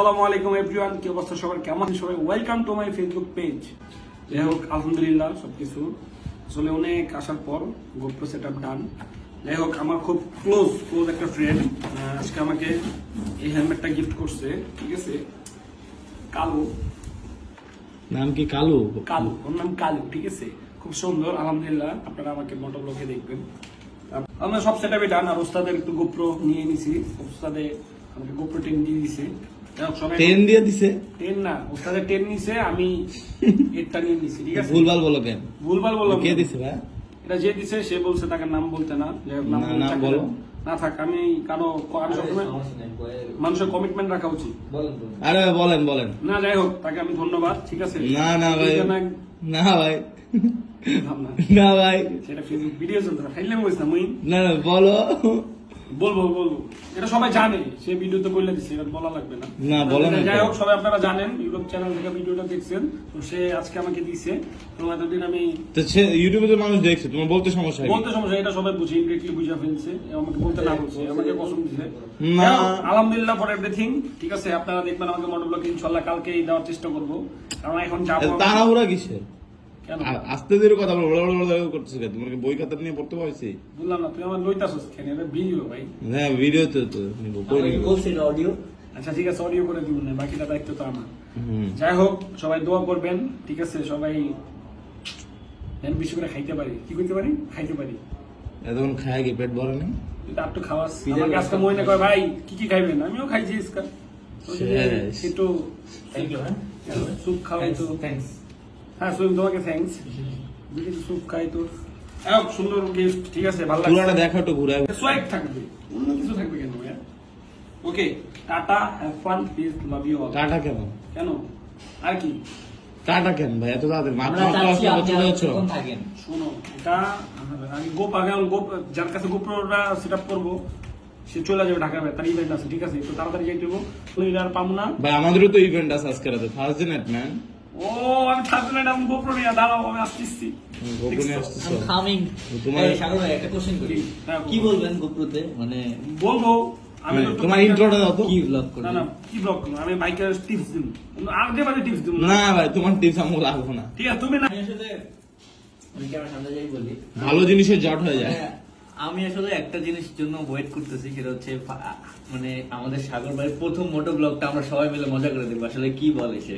আসসালামু আলাইকুম এভরিওয়ান কি অবস্থা সবার? কেমন আছেন সবাই? Welcome to my Facebook page যাই হোক আলহামদুলিল্লাহ আসলে অনেক আসার পর গোপ্রো সেট আপ ডান যাই হোক আমার খুব ক্লোজ ক্লোজ একটা ফ্রেন্ড আজকে আমাকে এই হেলমেটটা গিফট করছে ঠিক আছে? কালো। নাম কি কালু? কালু ওর নাম কালু ঠিক আছে? খুব সুন্দর আলহামদুলিল্লাহ আপনারা আমাকে মোটো ব্লগে দেখবেন। আমরা সব সেট আপে ডান আর ওস্তাদের একটু গোপ্রো নিয়ে নিছি ওস্তাদে আমাকে গোপ্রো টেন দিয়ে দিছে। টেন দিয়ে দিছে। টেন না ওস্তাদের টেন নিছে আমি এরটা নিয়ে নিছি ঠিক আছে? ভুলভাল বলো কেন? ভুলভাল বললাম কে দিছে ভাই? এটা যে দিছে সে বলছে তাকে নাম বলতে না। নাম না, বলো। না থাক আমি কারও আমি সবসময় মানুষের কমিটমেন্ট রাখা উচিত। আরে বলেন বলেন। না যাই হোক তাকে আমি ধন্যবাদ ঠিক আছে? না না ভাই। না ভাই। ভাবনা। না ভাই। সেটা ফেসবুক ভিডিও চলতে না ফাইলে বলছি না মুই না না বলো। বলব বলব। এটা সবাই জানে সে ভিডিওতে বলে দিচ্ছে এটা বলা লাগবে না। না, বলো না যাই হোক সবাই আপনারা জানেন ইউটিউব চ্যানেল থেকে ভিডিওটা দেখছেন তো সে আজকে আমাকে দিয়েছে তো এতদিন আমি তো সে ইউটিউবে তো মানুষ দেখছে তোমার বলতে সমস্যা? বলতে সমস্যা এটা সবাই বুঝে ইনডিরেক্টলি বুঝে ফেলছে আমাকে বলতে না বলছে আমাকে কসম দিছে না। আলহামদুলিল্লাহ ফর এভরিথিং ঠিক আছে? আপনারা দেখবেন আমাকে মোটর ব্লগ ইনশাল্লাহ কালকেই দেওয়ার চেষ্টা করব। কারণ এখন যাব তাড়াহুড়া কিসের? আস্তে ধীরে কথা বলো বড় বড় বড় করতেছে কেন? তোমার কি বই খাতা নিয়ে পড়তে পারছি বললাম না তুই আমার লইতাছস কেন? এটা ভিডিও ভাই। হ্যাঁ ভিডিও তো তো নিব, কই নিব? অডিও আচ্ছা ঠিক আছে অডিও করে দিব না বাকিটা দায়িত্ব তো আমার। যাই হোক সবাই দোয়া করবেন ঠিক আছে সবাই যেন বেশি করে খাইতে পারি। কি করতে পারি? খাইতে পারি। এতক্ষণ খায় কি পেট ভরে নেই তুই তো খাওয়াস। আমাকে আজকে মনে করে। ভাই কি কি খাইবেন? আমিও খাইছি শেষ। একটু থ্যাংক ইউ হ্যাঁ। স্যুপ খাওয়াই তো। থ্যাংকস হ্যাঁ সুইম তোমাকে থ্যাঙ্কস যদি স্যুপ খাই তো এক সুন্দর গিফট ঠিক আছে ভালো পুরাটা লাগছে দেখো একটু ঘুরে সোয়াগ থাকবে। অন্য কিছু থাকবে কেন okay tata have fun please love you all tata কেন কেন? আর কি? টাটা কেন ভাই এত মাত্র চলে যাচ্ছ থাকেন। শোনো এটা আমি গোপ আগে আমি গোপ যার কাছে গোপ্রটা সেট আপ করব সে চলে যাবে ঢাকা তার ইভেন্ট আছে ঠিক আছে? তো তাড়াতাড়ি যাইতে হব তো এটা আর পাবো না। ভাই আমাদেরও তো ইভেন্ট আছে আজকে রাতে। ফার্স্ট এট ম্যান ও আমি থাকব না আমি গোপ্র নিয়ে দাঁড়াও আমি আসতেছি। হ্যাঁ, কি বলবেন গোপ্রতে? মানে বলব আমি মানে তোমার ইন্ট্রোটা দাও তো। কি ব্লগ না না কি ব্লক করব? আমি বাইকের টিপস দিব। আর যে বাজে টিপস দিব না। ভাই তোমার টিপস লাগবে না। ঠিক আছে তুমি না আসলে আমি ক্যামেরা সামনে যাই বলি? ভালো জিনিসের জট হয়ে যায়। হ্যাঁ, আমি আসলে একটা জিনিসের জন্য ওয়েট করতেছি সেটা হচ্ছে মানে আমাদের সাগর ভাইয়ের প্রথম মোটো ব্লগটা আমরা সবাই মিলে মজা করে দেবো আসলে কি বলে সে?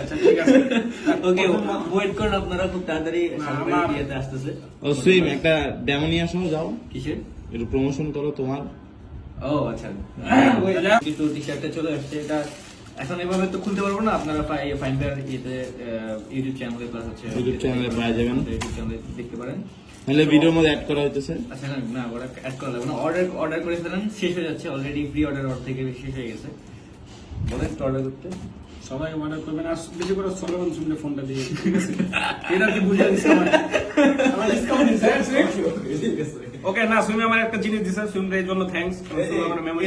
আচ্ছা ঠিক আছে। ওকে ওয়েট করুন আপনারা খুব তাড়াতাড়ি সাগর ভাইয়ের আমার- বিয়েতে আসতেছে। ও সুইম একটা ডেমো নিয়ে যাও কিসের? একটু প্রমোশন করো তোমার। ও আচ্ছা। টি শার্টটা চলে আসছে এটা এখন এভাবে তো খুলতে পারব না আপনারা ফাইন্ডার ইয়েতে ইউটিউব চ্যানেলে প্লাস হচ্ছে channel এ পেয়ে যাবেন। ইউটিউব চ্যানেলে দেখতে পারেন। নাহলে ভিডিওর মধ্যে অ্যাড করা হইতেছে। আচ্ছা না না ওরা অ্যাড করা লাগবে না। অর্ডার অর্ডার করে ফেলেন শেষ হয়ে যাচ্ছে অলরেডি প্রি অর্ডার অর্ডার থেকে শেষ হয়ে গেছে। বলেন অর্ডার করতে। সবাই অর্ডার করবেন আর বেশি করে সলমান শুনলে ফোনটা দিয়ে ঠিক আছে? এটা কি বুঝে দিচ্ছে আমার আমার ডিসকাউন্ট দিছে। ওকে না সুমি আমার একটা জিনিস দিছে সুমি এর জন্য থ্যাঙ্কস আমার মেমোরি